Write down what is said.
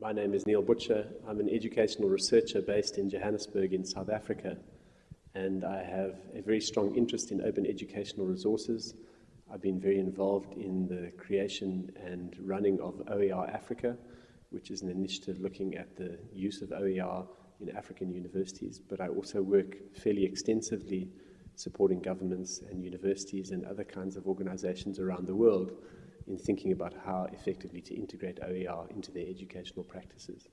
My name is Neil Butcher. I'm an educational researcher based in Johannesburg in South Africa, and I have a very strong interest in open educational resources. I've been very involved in the creation and running of OER Africa, which is an initiative looking at the use of OER in African universities, but I also work fairly extensively supporting governments and universities and other kinds of organizations around the world in thinking about how effectively to integrate OER into their educational practices.